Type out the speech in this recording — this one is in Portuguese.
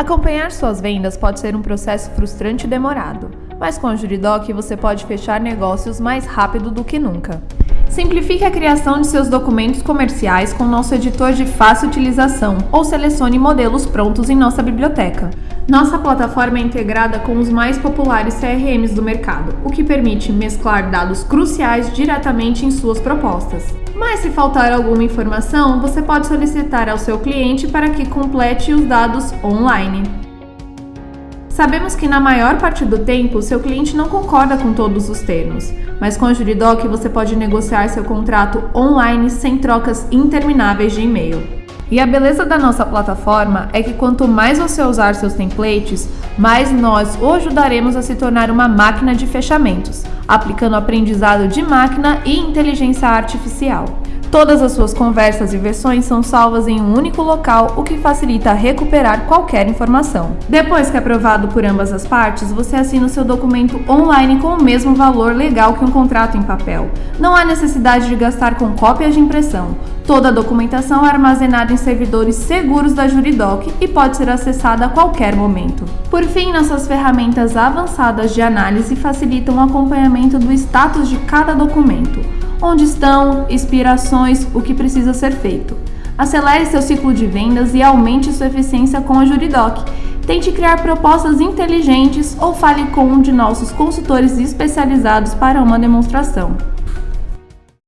Acompanhar suas vendas pode ser um processo frustrante e demorado, mas com a Juridoc você pode fechar negócios mais rápido do que nunca. Simplifique a criação de seus documentos comerciais com nosso editor de fácil utilização ou selecione modelos prontos em nossa biblioteca. Nossa plataforma é integrada com os mais populares CRMs do mercado, o que permite mesclar dados cruciais diretamente em suas propostas. Mas se faltar alguma informação, você pode solicitar ao seu cliente para que complete os dados online. Sabemos que na maior parte do tempo seu cliente não concorda com todos os termos, mas com a Juridoc você pode negociar seu contrato online sem trocas intermináveis de e-mail. E a beleza da nossa plataforma é que quanto mais você usar seus templates, mais nós o ajudaremos a se tornar uma máquina de fechamentos, aplicando aprendizado de máquina e inteligência artificial. Todas as suas conversas e versões são salvas em um único local, o que facilita recuperar qualquer informação. Depois que aprovado por ambas as partes, você assina o seu documento online com o mesmo valor legal que um contrato em papel. Não há necessidade de gastar com cópias de impressão. Toda a documentação é armazenada em servidores seguros da Juridoc e pode ser acessada a qualquer momento. Por fim, nossas ferramentas avançadas de análise facilitam o acompanhamento do status de cada documento onde estão, inspirações, o que precisa ser feito. Acelere seu ciclo de vendas e aumente sua eficiência com a Juridoc. Tente criar propostas inteligentes ou fale com um de nossos consultores especializados para uma demonstração.